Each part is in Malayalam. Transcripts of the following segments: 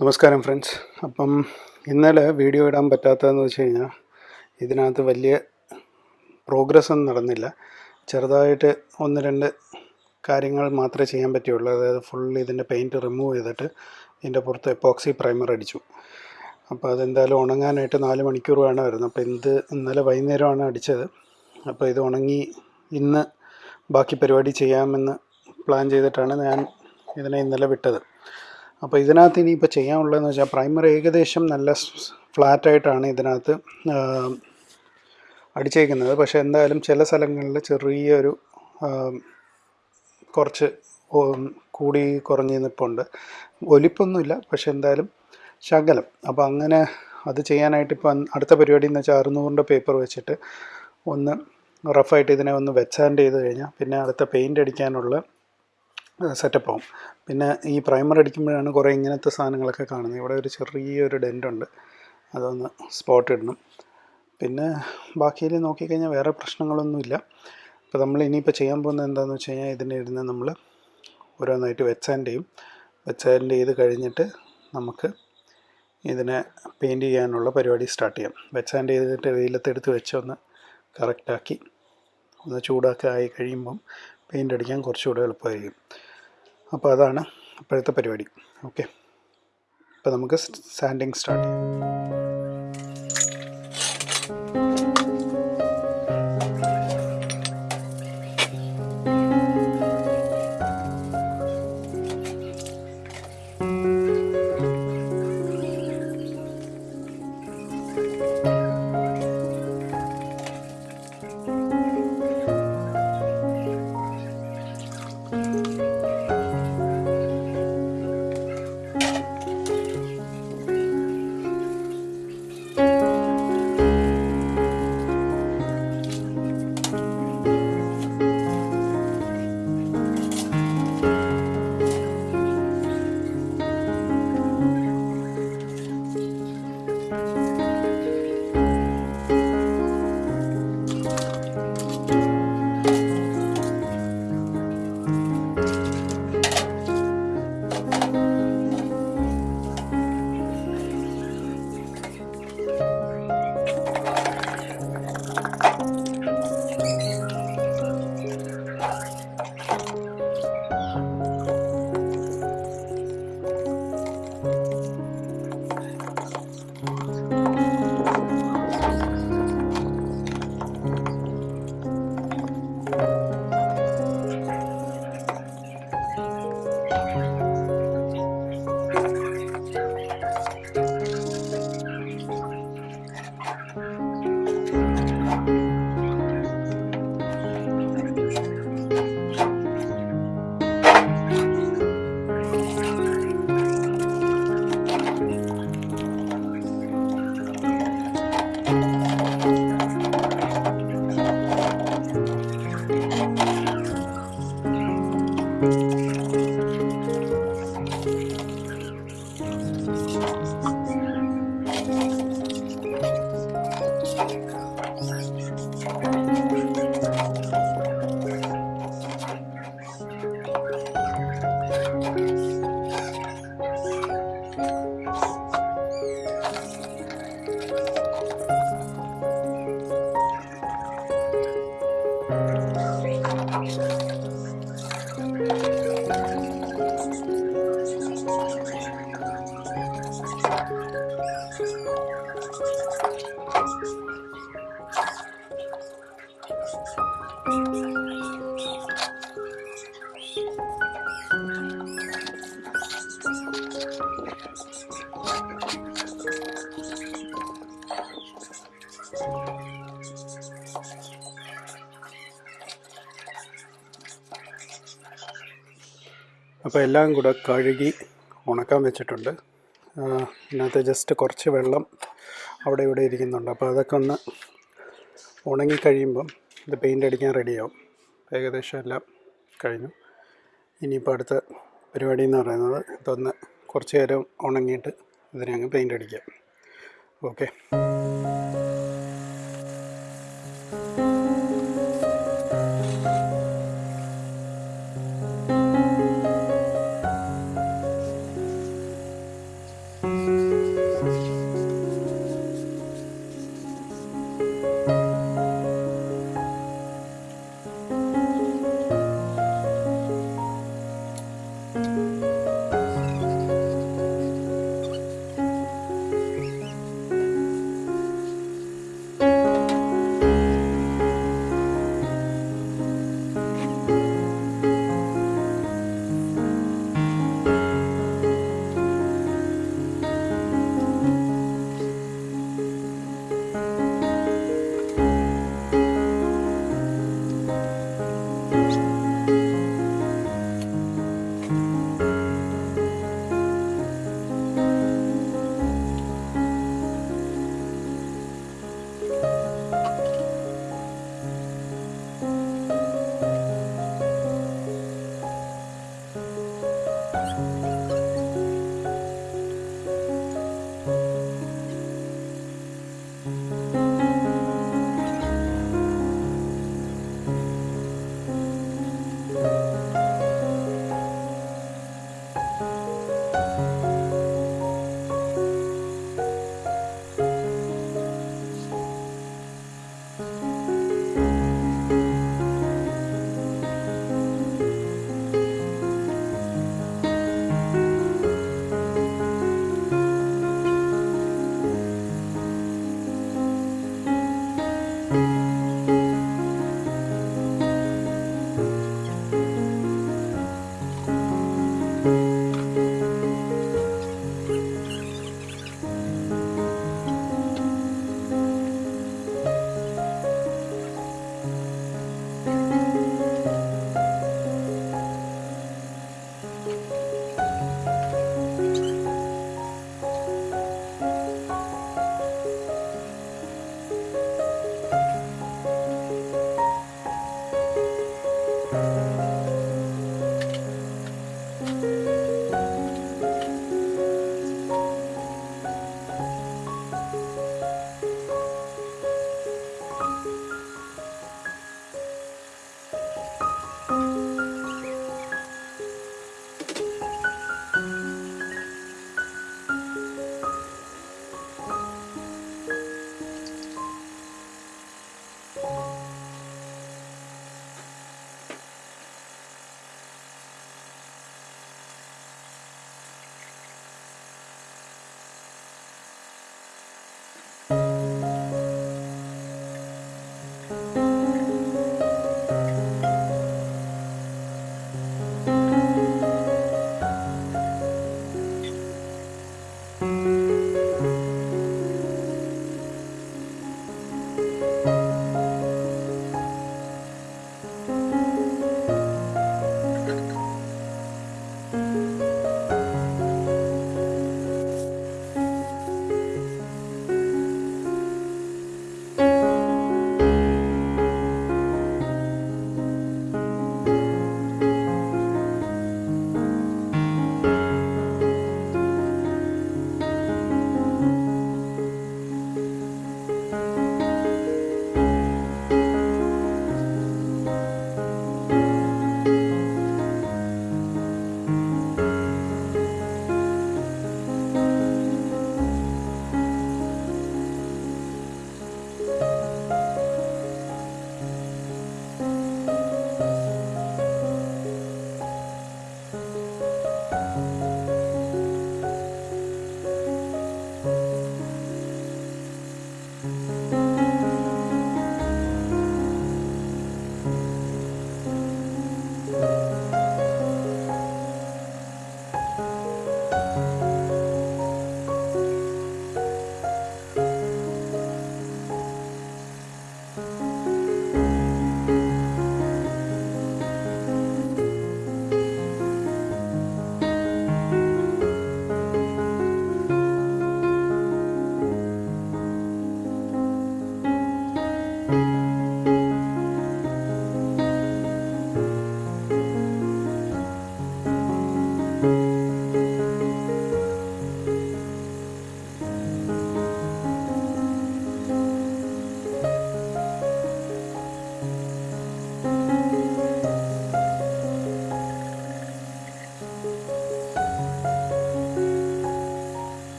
നമസ്കാരം ഫ്രണ്ട്സ് അപ്പം ഇന്നലെ വീഡിയോ ഇടാൻ പറ്റാത്തതെന്ന് വെച്ച് കഴിഞ്ഞാൽ ഇതിനകത്ത് വലിയ പ്രോഗ്രസ് ഒന്നും നടന്നില്ല. ചെറുതായിട്ട് ഒന്ന് രണ്ട് കാര്യങ്ങൾ മാത്രമേ ചെയ്യാൻ പറ്റുള്ളൂ അതായത് ഫുൾ ഇതിന്റെ പെയിന്റ് റിമൂവ് ചെയ്തിട്ട് ഇതിന്റെ പുറത്ത് എപ്പോക്സി പ്രൈമർ അടിച്ചു. അപ്പോൾ അതെന്തായാലും ഉണങ്ങാനായിട്ട് നാല് മണിക്കൂർ വേണമായിരുന്നു. അപ്പോൾ ഇത് ഇന്നലെ വൈകുന്നേരമാണ് അടിച്ചത്. അപ്പോൾ ഇത് ഉണങ്ങി ഇന്ന് ബാക്കി പരിപാടി ചെയ്യാമെന്ന് പ്ലാൻ ചെയ്തിട്ടാണ് ഞാൻ ഇതിനെ ഇന്നലെ വിട്ടത്. അപ്പോൾ ഇതിനകത്ത് ഇനിയിപ്പോൾ ചെയ്യാനുള്ളതെന്ന് വെച്ചാൽ പ്രൈമർ ഏകദേശം നല്ല ഫ്ലാറ്റായിട്ടാണ് ഇതിനകത്ത് അടിച്ചേക്കുന്നത്. പക്ഷേ എന്തായാലും ചില സ്ഥലങ്ങളിൽ ചെറിയൊരു കുറച്ച് കൂടി കുറഞ്ഞ് നിൽപ്പുണ്ട് ഒലിപ്പൊന്നുമില്ല പക്ഷെ എന്തായാലും ശകലം. അപ്പോൾ അങ്ങനെ അത് ചെയ്യാനായിട്ട് ഇപ്പം അടുത്ത പരിപാടി എന്ന് വെച്ചാൽ അറുന്നൂറിന്റെ പേപ്പർ വെച്ചിട്ട് ഒന്ന് റഫായിട്ട് ഇതിനെ ഒന്ന് വെച്ചാൻഡ് ചെയ്ത് കഴിഞ്ഞാൽ പിന്നെ അടുത്ത പെയിന്റ് അടിക്കാനുള്ള സെറ്റപ്പ് ആവും. പിന്നെ ഈ പ്രൈമർ അടിക്കുമ്പോഴാണ് കുറേ ഇങ്ങനത്തെ സാധനങ്ങളൊക്കെ കാണുന്നത്. ഇവിടെ ഒരു ചെറിയൊരു ഡെന്റുണ്ട് അതൊന്ന് സ്പോട്ട് ഇടണം. പിന്നെ ബാക്കിയിൽ നോക്കിക്കഴിഞ്ഞാൽ വേറെ പ്രശ്നങ്ങളൊന്നുമില്ല. അപ്പോൾ നമ്മൾ ഇനിയിപ്പോൾ ചെയ്യാൻ പോകുന്നത് എന്താണെന്ന് വെച്ച് കഴിഞ്ഞാൽ ഇതിനെ ഇരുന്ന് നമ്മൾ ഓരോന്നായിട്ട് വെച്ചാൻഡ് ചെയ്യും. വെച്ചാൻഡ് ചെയ്ത് കഴിഞ്ഞിട്ട് നമുക്ക് ഇതിനെ പെയിന്റ് ചെയ്യാനുള്ള പരിപാടി സ്റ്റാർട്ട് ചെയ്യാം. വെച്ചാൻഡ് ചെയ്തിട്ട് വെയിലത്തെടുത്ത് വെച്ച് ഒന്ന് കറക്റ്റാക്കി ഒന്ന് ചൂടാക്കി ആയി കഴിയുമ്പം പെയിന്റ് അടിക്കാൻ കുറച്ചുകൂടെ എളുപ്പമായിരിക്കും. അപ്പോൾ അതാണ് ഇപ്പോഴത്തെ പരിപാടി. ഓക്കെ. അപ്പോൾ നമുക്ക് സാൻഡിങ് സ്റ്റാർട്ട് ചെയ്യാം. അപ്പോൾ എല്ലാം കൂടെ കഴുകി ഉണക്കാൻ വെച്ചിട്ടുണ്ട്. ഇതിനകത്ത് ജസ്റ്റ് കുറച്ച് വെള്ളം അവിടെ ഇവിടെ ഇരിക്കുന്നുണ്ട്. അപ്പോൾ അതൊക്കെ ഒന്ന് ഉണങ്ങി കഴിയുമ്പം ഇത് പെയിന്റ് അടിക്കാൻ റെഡിയാവും ഏകദേശം എല്ലാം കഴിഞ്ഞു. ഇനിയിപ്പോൾ അടുത്ത പരിപാടി എന്ന് പറയുന്നത് ഇതൊന്ന് കുറച്ച് നേരം ഉണങ്ങിയിട്ട് ഇതിനെ അങ്ങ് പെയിന്റ് അടിക്കാം. ഓക്കെ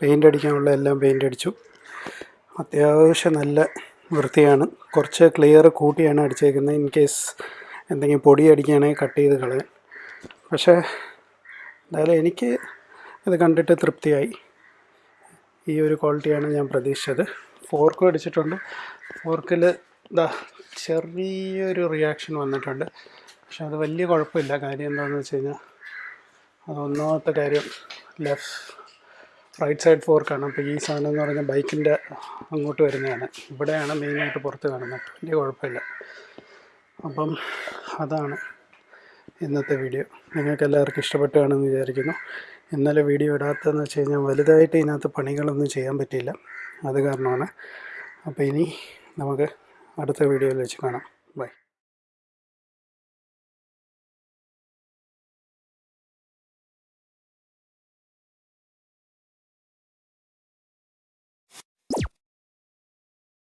പെയിന്റ് അടിക്കാനുള്ള എല്ലാം പെയിന്റ് അടിച്ചു. അത്യാവശ്യം നല്ല വൃത്തിയാണ്. കുറച്ച് ക്ലിയർ കൂട്ടിയാണ് അടിച്ചേക്കുന്നത്. ഇൻ കേസ് എന്തെങ്കിലും പൊടി അടിക്കുകയാണെങ്കിൽ കട്ട് ചെയ്ത് കളയാൻ പക്ഷേ എന്തായാലും എനിക്ക് ഇത് കണ്ടിട്ട് തൃപ്തിയായി. ഈ ഒരു ക്വാളിറ്റിയാണ് ഞാൻ പ്രതീക്ഷിച്ചത്. ഫോർക്കും അടിച്ചിട്ടുണ്ട്. ഫോർക്കിൽ ഇതാ ചെറിയൊരു റിയാക്ഷൻ വന്നിട്ടുണ്ട്. പക്ഷെ അത് വലിയ കുഴപ്പമില്ല. കാര്യം എന്താണെന്ന് വെച്ച് കഴിഞ്ഞാൽ അത് ഒന്നാമത്തെ കാര്യം ലെഫ്റ്റ് റൈറ്റ് സൈഡ് ഫോർക്കാണ് അപ്പോൾ ഈ സാധനം എന്ന് പറഞ്ഞാൽ ബൈക്കിന്റെ അങ്ങോട്ട് വരുന്നതാണ്. ഇവിടെയാണ് മെയിനായിട്ട് പുറത്ത് കാണുന്നത്. വലിയ കുഴപ്പമില്ല. അപ്പം അതാണ് ഇന്നത്തെ വീഡിയോ നിങ്ങൾക്ക് എല്ലാവർക്കും ഇഷ്ടപ്പെട്ടുകയാണെന്ന് വിചാരിക്കുന്നു. ഇന്നലെ വീഡിയോ ഇടാത്തതെന്ന് വെച്ച് കഴിഞ്ഞാൽ വലുതായിട്ട് ഇതിനകത്ത് പണികളൊന്നും ചെയ്യാൻ പറ്റിയില്ല. അത് കാരണമാണ്. അപ്പോൾ ഇനി നമുക്ക് അടുത്ത വീഡിയോയിൽ വെച്ച് കാണാം. ബൈ